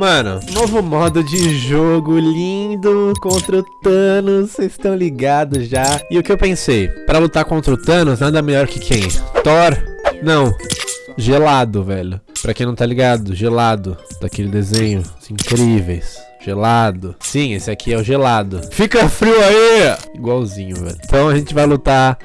Mano, novo modo de jogo lindo contra o Thanos, vocês estão ligados já. E o que eu pensei? Pra lutar contra o Thanos, nada melhor que quem? Thor? Não. Gelado, velho. Pra quem não tá ligado, gelado. Daquele desenho. Incríveis. Gelado. Sim, esse aqui é o gelado. Fica frio aí! Igualzinho, velho. Então a gente vai lutar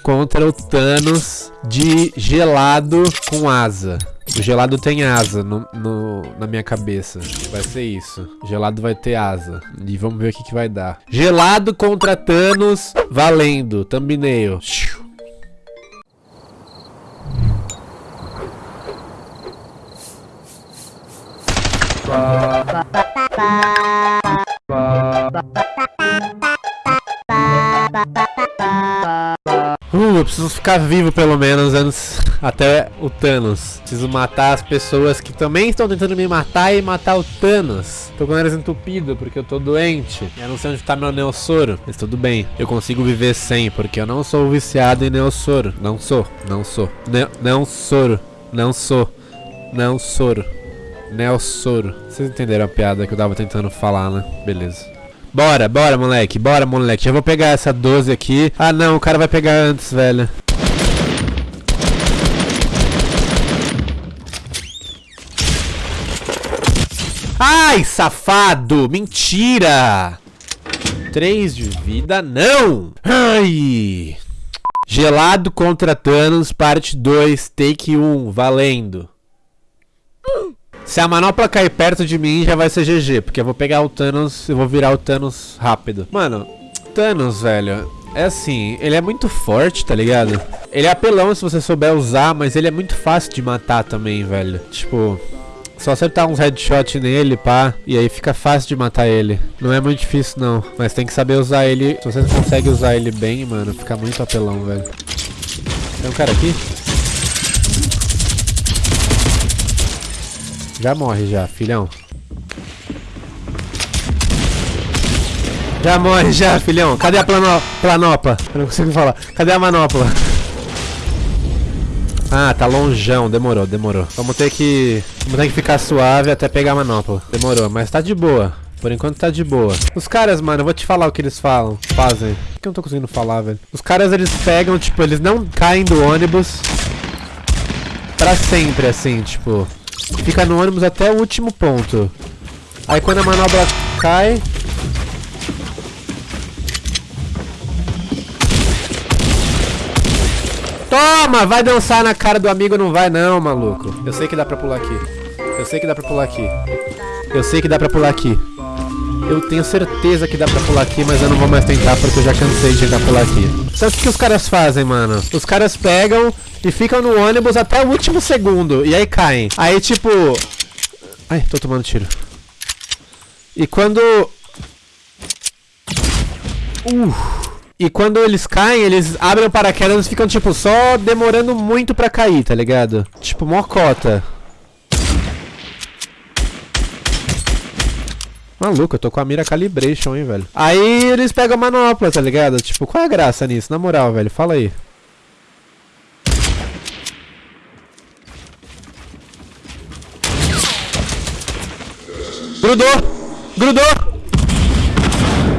contra o Thanos de gelado com asa. O gelado tem asa no, no, na minha cabeça. Vai ser isso. Gelado vai ter asa. E vamos ver o que, que vai dar. Gelado contra Thanos. Valendo. Thumbnail. Uh, preciso ficar vivo pelo menos antes até o Thanos. Preciso matar as pessoas que também estão tentando me matar e matar o Thanos. Tô com o nariz entupido porque eu tô doente. Eu não sei onde tá meu Neossoro, mas tudo bem. Eu consigo viver sem porque eu não sou viciado em Neossoro. Não sou, não sou. Ne não soro, não sou. Não soro. Neossoro. Vocês entenderam a piada que eu tava tentando falar, né? Beleza. Bora, bora, moleque. Bora, moleque. Já vou pegar essa 12 aqui. Ah, não. O cara vai pegar antes, velho. Ai, safado. Mentira. 3 de vida, não. Ai. Gelado contra Thanos, parte 2, take 1. Valendo. Se a manopla cair perto de mim, já vai ser GG, porque eu vou pegar o Thanos e vou virar o Thanos rápido. Mano, Thanos, velho, é assim, ele é muito forte, tá ligado? Ele é apelão se você souber usar, mas ele é muito fácil de matar também, velho. Tipo, só acertar uns headshot nele, pá, e aí fica fácil de matar ele. Não é muito difícil, não. Mas tem que saber usar ele. Se você consegue usar ele bem, mano, fica muito apelão, velho. Tem um cara aqui? Já morre já, filhão. Já morre já, filhão. Cadê a plano planopa? Eu não consigo falar. Cadê a manopla? Ah, tá longeão. Demorou, demorou. Vamos ter que... Vamos ter que ficar suave até pegar a manopla. Demorou, mas tá de boa. Por enquanto tá de boa. Os caras, mano, eu vou te falar o que eles falam. Fazem. Por que eu não tô conseguindo falar, velho? Os caras, eles pegam, tipo, eles não caem do ônibus pra sempre, assim, tipo... Fica no ônibus até o último ponto. Aí quando a manobra cai... Toma! Vai dançar na cara do amigo, não vai não, maluco. Eu sei que dá pra pular aqui. Eu sei que dá pra pular aqui. Eu sei que dá pra pular aqui. Eu tenho certeza que dá pra pular aqui, mas eu não vou mais tentar porque eu já cansei de tentar pular aqui. Sabe o que os caras fazem, mano? Os caras pegam e ficam no ônibus até o último segundo. E aí caem. Aí, tipo... Ai, tô tomando tiro. E quando... Uh... E quando eles caem, eles abrem o paraquedas e ficam, tipo, só demorando muito pra cair, tá ligado? Tipo, mocota. Maluco, eu tô com a mira calibration, hein, velho. Aí eles pegam a manopla, tá ligado? Tipo, qual é a graça nisso? Na moral, velho, fala aí. Grudou! Grudou!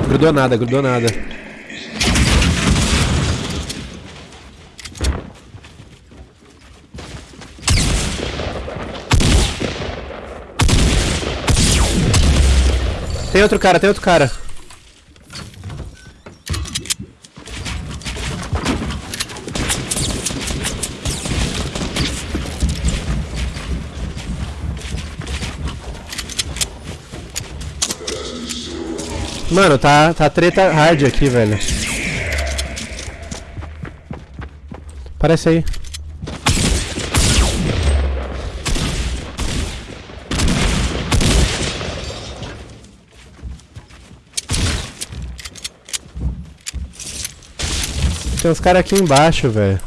Grudou nada, grudou nada. Tem outro cara, tem outro cara. Mano, tá, tá treta hard aqui, velho. Parece aí. Tem uns caras aqui embaixo, velho.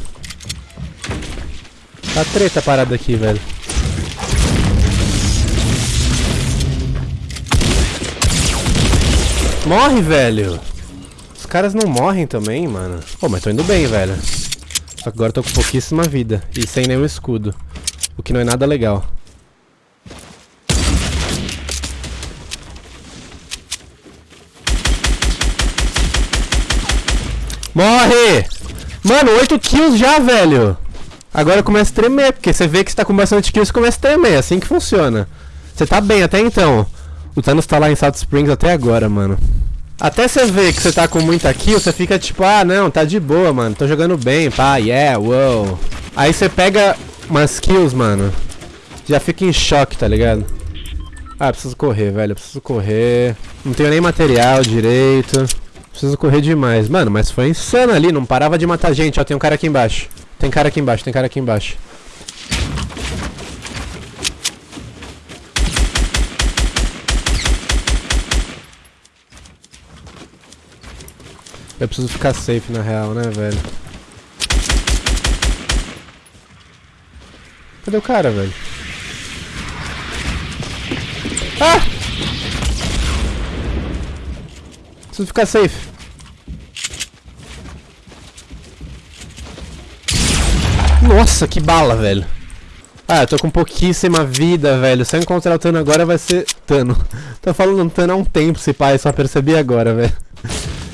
Tá treta parada aqui, velho. Morre, velho. Os caras não morrem também, mano. Pô, mas tô indo bem, velho. Só que agora tô com pouquíssima vida. E sem nenhum escudo. O que não é nada legal. Morre! Mano, 8 kills já, velho! Agora começa a tremer, porque você vê que você tá com bastante kills e começa a tremer, é assim que funciona. Você tá bem até então. O Thanos tá lá em South Springs até agora, mano. Até você ver que você tá com muita kill, você fica tipo, ah, não, tá de boa, mano. Tô jogando bem, pá, yeah, wow. Aí você pega umas kills, mano. Já fica em choque, tá ligado? Ah, preciso correr, velho. Preciso correr. Não tenho nem material direito. Preciso correr demais. Mano, mas foi insano ali. Não parava de matar gente. Ó, tem um cara aqui embaixo. Tem cara aqui embaixo, tem cara aqui embaixo. Eu preciso ficar safe na real, né, velho? Cadê o cara, velho? Ah! Preciso ficar safe. Nossa, que bala, velho. Ah, eu tô com pouquíssima vida, velho. Se eu encontrar o Tano agora, vai ser... Tano. tô falando Tano há um tempo, se pai, só percebi agora, velho.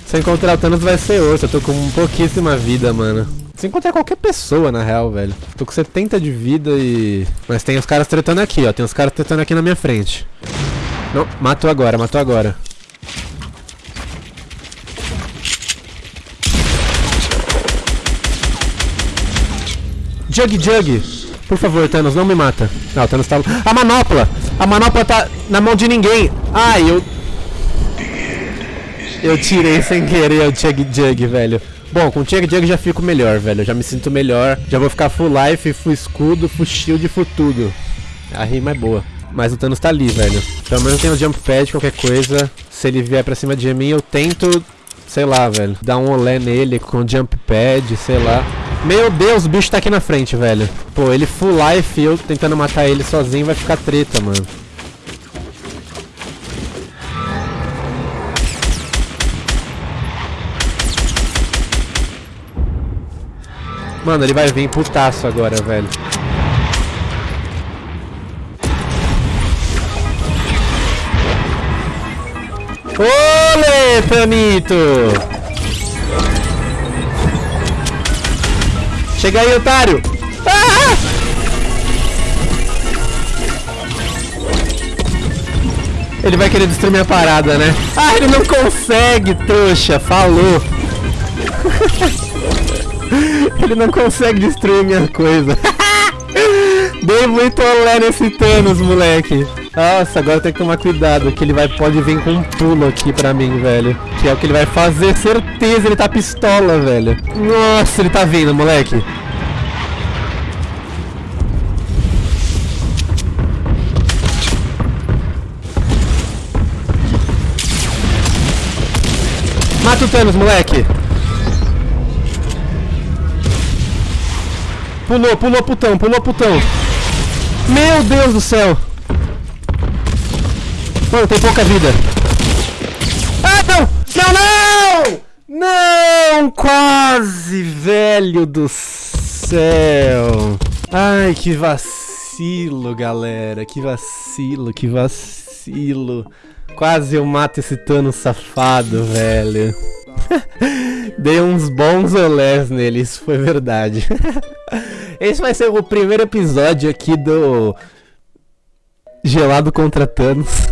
Se eu encontrar o Thanos, vai ser outro. Eu tô com pouquíssima vida, mano. Se encontrar qualquer pessoa, na real, velho. Tô com 70 de vida e... Mas tem os caras tretando aqui, ó. Tem os caras tretando aqui na minha frente. Não, matou agora, matou agora. Jug Jug. Por favor, Thanos, não me mata. Não, o Thanos tá... A manopla! A manopla tá na mão de ninguém. Ai, eu... Eu tirei sem querer o Chug Jug, velho. Bom, com o Chug Jug já fico melhor, velho. já me sinto melhor. Já vou ficar full life, full escudo, full shield, full tudo. A rima é boa. Mas o Thanos tá ali, velho. Pelo menos tem o jump pad, qualquer coisa. Se ele vier pra cima de mim, eu tento, sei lá, velho. Dar um olé nele com jump pad, sei lá. Meu Deus, o bicho tá aqui na frente, velho. Pô, ele full life eu tentando matar ele sozinho vai ficar treta, mano. Mano, ele vai vir putaço agora, velho. Olê, Tanito! Chega aí, otário! Ah! Ele vai querer destruir minha parada, né? Ah, ele não consegue, trouxa! Falou! ele não consegue destruir minha coisa. Dei muito olé nesse Thanos, moleque. Nossa, agora tem que tomar cuidado, que ele vai, pode vir com um pulo aqui pra mim, velho. Que é o que ele vai fazer, certeza, ele tá pistola, velho. Nossa, ele tá vindo, moleque. Mata o Thanos, moleque. Pulou, pulou putão, pulou putão. Meu Deus do céu. Mano, tem pouca vida. Ah, não! Não, não! Não! Quase, velho do céu. Ai, que vacilo, galera. Que vacilo, que vacilo. Quase eu mato esse Tano safado, velho. Dei uns bons olés nele, isso foi verdade. Esse vai ser o primeiro episódio aqui do Gelado contra Thanos.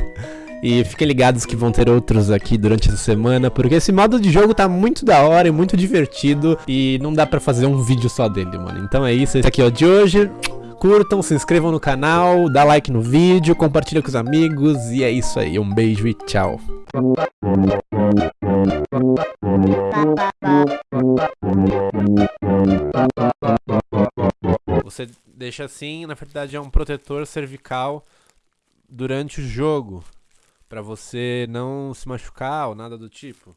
E fiquem ligados que vão ter outros aqui durante essa semana, porque esse modo de jogo tá muito da hora e muito divertido e não dá pra fazer um vídeo só dele, mano. Então é isso, esse aqui é o de hoje. Curtam, se inscrevam no canal, dá like no vídeo, compartilha com os amigos e é isso aí. Um beijo e tchau. Deixa assim, na verdade é um protetor cervical durante o jogo, para você não se machucar ou nada do tipo.